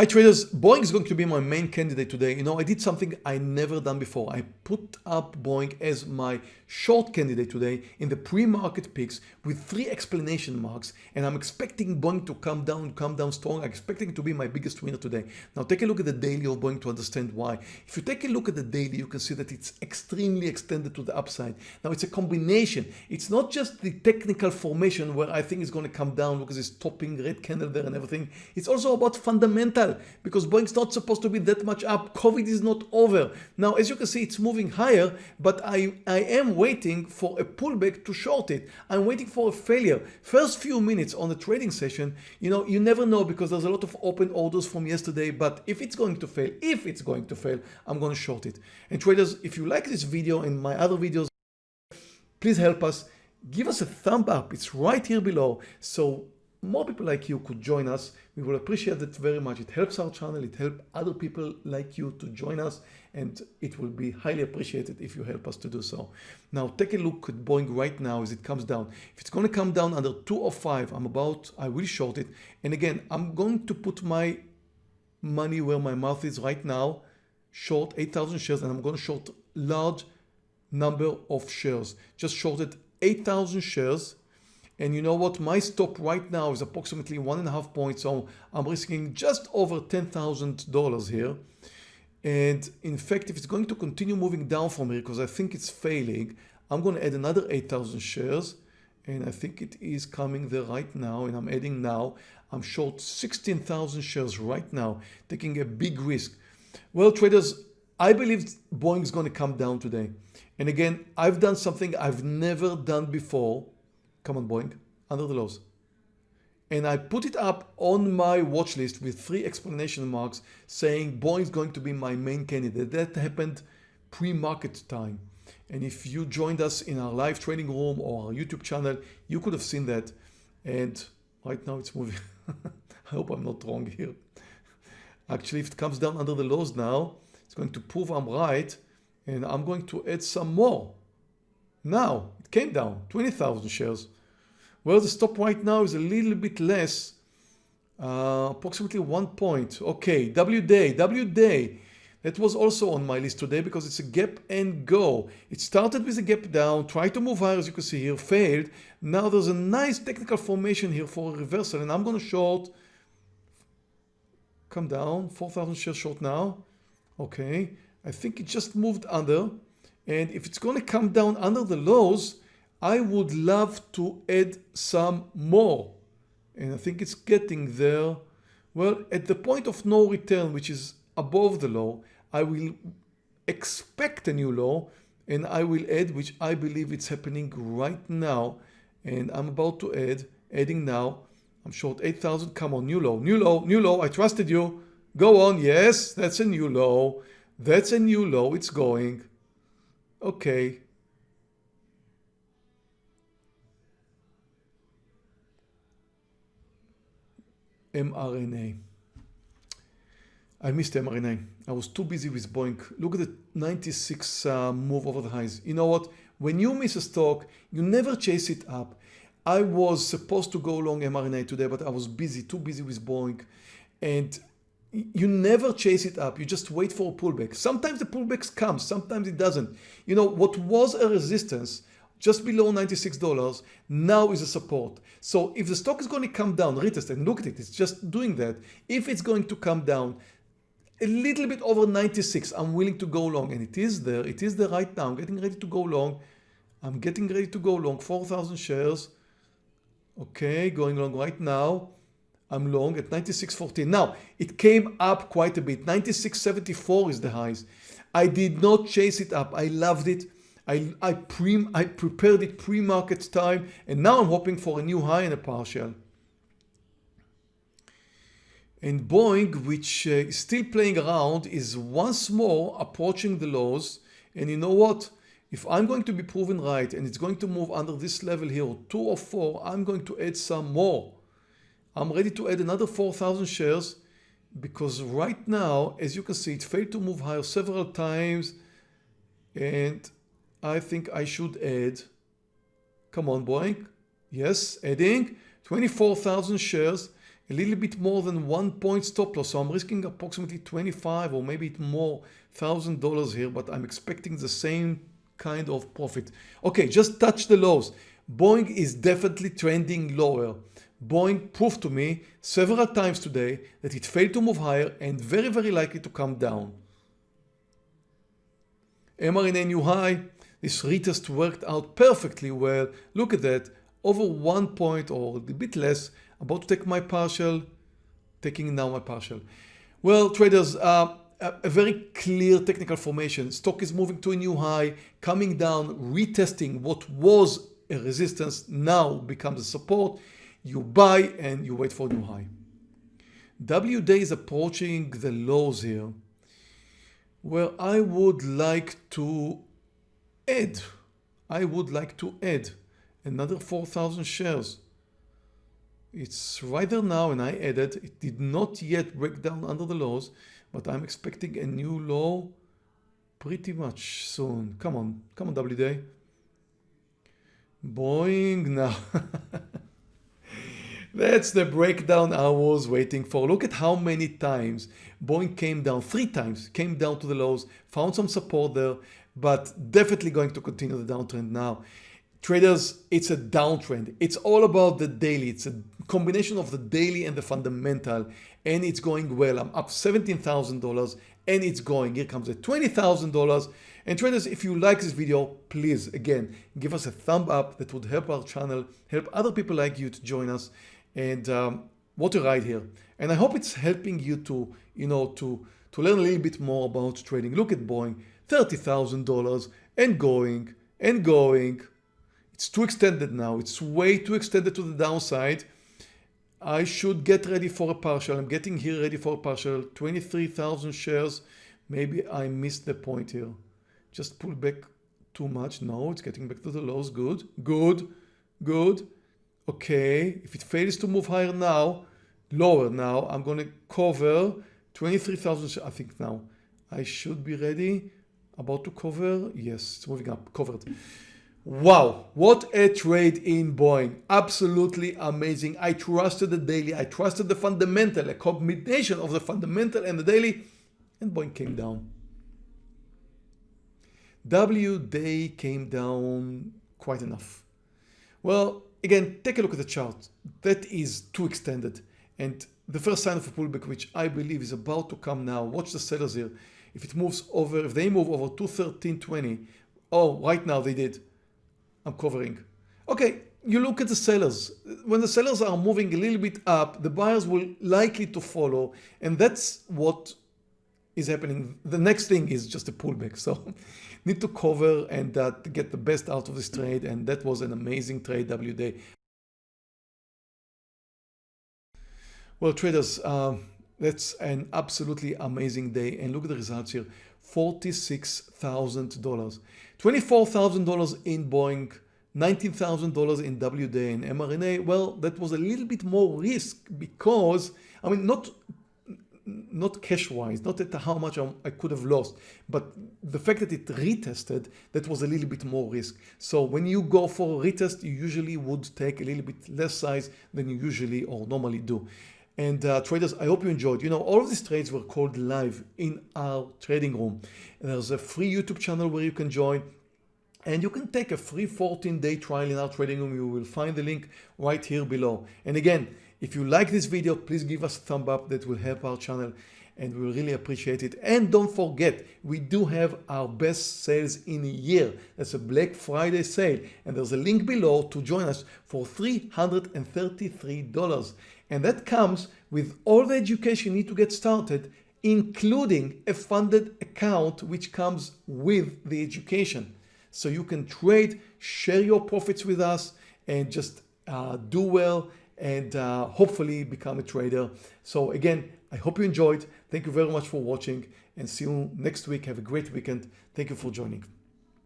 Hi traders, Boeing is going to be my main candidate today. You know, I did something I never done before. I put up Boeing as my short candidate today in the pre-market picks with three explanation marks and I'm expecting Boeing to come down, come down strong. I'm expecting it to be my biggest winner today. Now take a look at the daily of Boeing to understand why. If you take a look at the daily, you can see that it's extremely extended to the upside. Now it's a combination. It's not just the technical formation where I think it's going to come down because it's topping red candle there and everything. It's also about fundamental because Boeing's not supposed to be that much up. COVID is not over. Now, as you can see, it's moving higher, but I, I am waiting for a pullback to short it. I'm waiting for a failure. First few minutes on the trading session, you know, you never know because there's a lot of open orders from yesterday, but if it's going to fail, if it's going to fail, I'm going to short it. And traders, if you like this video and my other videos, please help us. Give us a thumb up. It's right here below. So more people like you could join us. We will appreciate that very much. It helps our channel. It helps other people like you to join us and it will be highly appreciated if you help us to do so. Now take a look at Boeing right now as it comes down. If it's going to come down under 205, I'm about, I will short it. And again, I'm going to put my money where my mouth is right now, short 8,000 shares and I'm going to short large number of shares. Just shorted 8,000 shares and you know what? My stop right now is approximately one and a half points. So I'm risking just over $10,000 here. And in fact, if it's going to continue moving down from here, because I think it's failing, I'm going to add another 8,000 shares. And I think it is coming there right now. And I'm adding now. I'm short 16,000 shares right now, taking a big risk. Well, traders, I believe Boeing is going to come down today. And again, I've done something I've never done before come on Boeing, under the lows. And I put it up on my watch list with three explanation marks saying Boeing is going to be my main candidate. That happened pre-market time. And if you joined us in our live trading room or our YouTube channel, you could have seen that. And right now it's moving. I hope I'm not wrong here. Actually, if it comes down under the lows now, it's going to prove I'm right. And I'm going to add some more. Now, it came down 20,000 shares. Well, the stop right now is a little bit less, uh, approximately one point. Okay, W day, W day. That was also on my list today because it's a gap and go. It started with a gap down, tried to move higher as you can see here, failed. Now there's a nice technical formation here for a reversal and I'm going to short, come down, 4,000 shares short now. Okay, I think it just moved under. And if it's going to come down under the lows, I would love to add some more. And I think it's getting there. Well, at the point of no return, which is above the low, I will expect a new low and I will add, which I believe it's happening right now. And I'm about to add, adding now. I'm short 8,000. Come on, new low, new low, new low. I trusted you. Go on. Yes, that's a new low. That's a new low. It's going. Okay. mRNA. I missed mRNA. I was too busy with Boeing. Look at the 96 uh, move over the highs. You know what? When you miss a stock, you never chase it up. I was supposed to go long mRNA today, but I was busy, too busy with Boeing. And you never chase it up. You just wait for a pullback. Sometimes the pullbacks come, sometimes it doesn't. You know, what was a resistance just below $96 now is a support. So if the stock is going to come down, retest and look at it, it's just doing that. If it's going to come down a little bit over 96, I'm willing to go long and it is there. It is there right now. I'm getting ready to go long. I'm getting ready to go long 4,000 shares. Okay, going long right now. I'm long at 96.14. Now, it came up quite a bit. 96.74 is the highs. I did not chase it up. I loved it. I, I, pre, I prepared it pre-market time and now I'm hoping for a new high and a partial. And Boeing, which uh, is still playing around, is once more approaching the lows. And you know what? If I'm going to be proven right and it's going to move under this level here, 204, I'm going to add some more. I'm ready to add another 4,000 shares because right now, as you can see, it failed to move higher several times. And I think I should add, come on Boeing, yes, adding 24,000 shares. a little bit more than one point stop loss. So I'm risking approximately 25 or maybe more thousand dollars here, but I'm expecting the same kind of profit. Okay, just touch the lows. Boeing is definitely trending lower. Boeing proved to me several times today that it failed to move higher and very, very likely to come down. mRNA new high. This retest worked out perfectly well. Look at that. Over one point or a bit less. About to take my partial. Taking now my partial. Well, traders, uh, a very clear technical formation. Stock is moving to a new high, coming down, retesting what was a resistance now becomes a support. You buy and you wait for new high. W day is approaching the lows here. Well, I would like to add, I would like to add another 4,000 shares. It's right there now and I added, it did not yet break down under the lows, but I'm expecting a new low pretty much soon. Come on, come on W day. Boeing now. That's the breakdown I was waiting for. Look at how many times Boeing came down, three times, came down to the lows, found some support there, but definitely going to continue the downtrend now. Traders, it's a downtrend. It's all about the daily. It's a combination of the daily and the fundamental, and it's going well. I'm up $17,000 and it's going. Here comes at $20,000. And traders, if you like this video, please, again, give us a thumb up. That would help our channel, help other people like you to join us. And um, what a ride here. And I hope it's helping you to, you know, to, to learn a little bit more about trading. Look at Boeing, $30,000 and going and going. It's too extended now. It's way too extended to the downside. I should get ready for a partial. I'm getting here ready for a partial. 23,000 shares. Maybe I missed the point here. Just pull back too much. No, it's getting back to the lows. Good, good, good. Okay, if it fails to move higher now, lower now, I'm going to cover 23,000. I think now I should be ready. About to cover. Yes, it's moving up. Covered. Wow, what a trade in Boeing. Absolutely amazing. I trusted the daily. I trusted the fundamental, a combination of the fundamental and the daily, and Boeing came down. W day came down quite enough. Well, again, take a look at the chart. That is too extended. And the first sign of a pullback, which I believe is about to come now, watch the sellers here. If it moves over, if they move over 213.20, oh, right now they did I'm covering. Okay, you look at the sellers. When the sellers are moving a little bit up, the buyers will likely to follow. And that's what is happening. The next thing is just a pullback. So need to cover and uh, get the best out of this trade. And that was an amazing trade W day. Well, traders, uh, that's an absolutely amazing day. And look at the results here. $46,000. $24,000 in Boeing, $19,000 in WD and mRNA. Well, that was a little bit more risk because, I mean, not not cash wise, not at how much I could have lost, but the fact that it retested, that was a little bit more risk. So when you go for a retest, you usually would take a little bit less size than you usually or normally do. And uh, traders, I hope you enjoyed. You know, all of these trades were called live in our trading room. There's a free YouTube channel where you can join and you can take a free 14 day trial in our trading room. You will find the link right here below. And again, if you like this video, please give us a thumb up. That will help our channel and we really appreciate it. And don't forget, we do have our best sales in a year. That's a Black Friday sale. And there's a link below to join us for $333. And that comes with all the education you need to get started, including a funded account, which comes with the education. So you can trade, share your profits with us and just uh, do well and uh, hopefully become a trader. So again, I hope you enjoyed. Thank you very much for watching and see you next week. Have a great weekend. Thank you for joining.